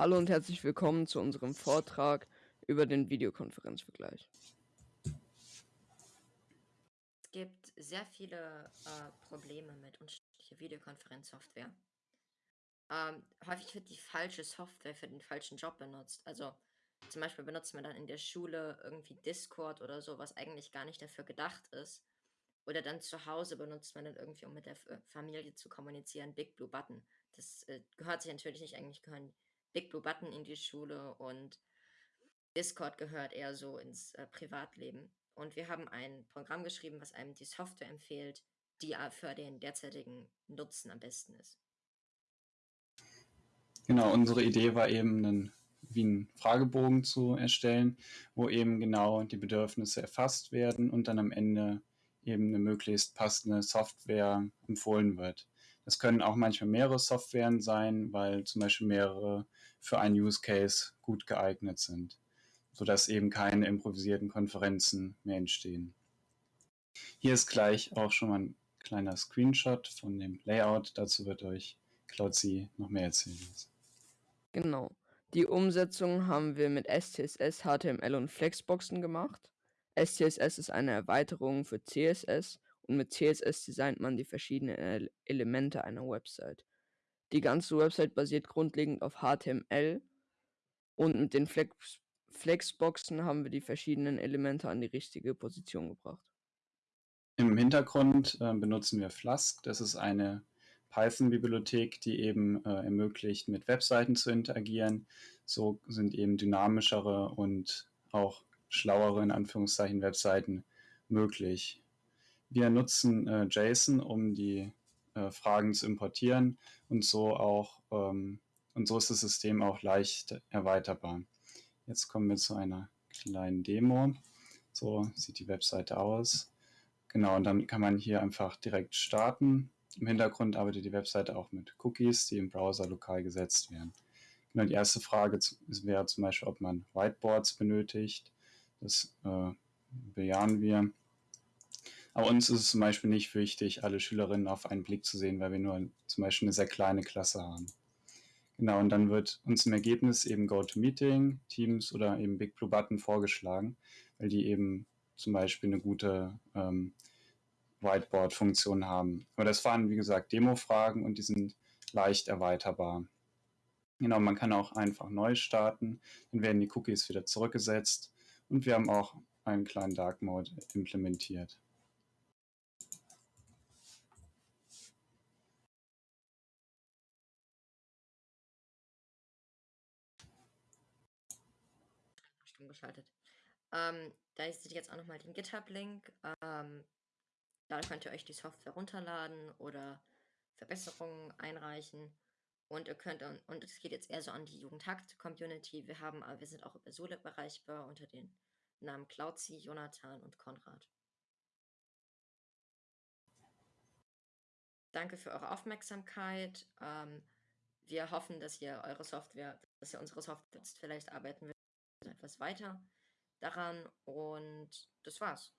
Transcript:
Hallo und herzlich willkommen zu unserem Vortrag über den Videokonferenzvergleich. Es gibt sehr viele äh, Probleme mit unterschiedlicher Videokonferenzsoftware. Ähm, häufig wird die falsche Software für den falschen Job benutzt. Also zum Beispiel benutzt man dann in der Schule irgendwie Discord oder so, was eigentlich gar nicht dafür gedacht ist. Oder dann zu Hause benutzt man dann irgendwie, um mit der Familie zu kommunizieren, Big Blue Button. Das äh, gehört sich natürlich nicht, eigentlich gehören Big Blue Button in die Schule und Discord gehört eher so ins äh, Privatleben. Und wir haben ein Programm geschrieben, was einem die Software empfiehlt, die für den derzeitigen Nutzen am besten ist. Genau, unsere Idee war eben, einen, wie einen Fragebogen zu erstellen, wo eben genau die Bedürfnisse erfasst werden und dann am Ende eben eine möglichst passende Software empfohlen wird. Das können auch manchmal mehrere Softwaren sein, weil zum Beispiel mehrere für einen Use Case gut geeignet sind, sodass eben keine improvisierten Konferenzen mehr entstehen. Hier ist gleich auch schon mal ein kleiner Screenshot von dem Layout. Dazu wird euch Klauzi noch mehr erzählen. Genau. Die Umsetzung haben wir mit SCSS, HTML und Flexboxen gemacht. SCSS ist eine Erweiterung für CSS und mit CSS designt man die verschiedenen Elemente einer Website. Die ganze Website basiert grundlegend auf HTML und mit den Flex Flexboxen haben wir die verschiedenen Elemente an die richtige Position gebracht. Im Hintergrund äh, benutzen wir Flask. Das ist eine Python-Bibliothek, die eben äh, ermöglicht, mit Webseiten zu interagieren. So sind eben dynamischere und auch schlauere, in Anführungszeichen, Webseiten möglich. Wir nutzen äh, JSON, um die äh, Fragen zu importieren und so auch ähm, und so ist das System auch leicht erweiterbar. Jetzt kommen wir zu einer kleinen Demo. So sieht die Webseite aus. Genau, und dann kann man hier einfach direkt starten. Im Hintergrund arbeitet die Webseite auch mit Cookies, die im Browser lokal gesetzt werden. Genau, die erste Frage wäre zum Beispiel, ob man Whiteboards benötigt. Das äh, bejahen wir. Aber uns ist es zum Beispiel nicht wichtig, alle Schülerinnen auf einen Blick zu sehen, weil wir nur zum Beispiel eine sehr kleine Klasse haben. Genau, und dann wird uns im Ergebnis eben GoToMeeting, Teams oder eben Big Blue Button vorgeschlagen, weil die eben zum Beispiel eine gute ähm, Whiteboard-Funktion haben. Aber das waren, wie gesagt, Demo-Fragen und die sind leicht erweiterbar. Genau, man kann auch einfach neu starten, dann werden die Cookies wieder zurückgesetzt und wir haben auch einen kleinen Dark Mode implementiert. Geschaltet. Ähm, da ihr jetzt auch nochmal den GitHub-Link. Ähm, da könnt ihr euch die Software runterladen oder Verbesserungen einreichen. Und ihr könnt, und es geht jetzt eher so an die Jugendhakt-Community. Wir haben, wir sind auch über Solib erreichbar unter den Namen Klauzi, Jonathan und Konrad. Danke für eure Aufmerksamkeit. Ähm, wir hoffen, dass ihr eure Software, dass ihr unsere Software nutzt. Vielleicht arbeiten wir etwas weiter daran und das war's.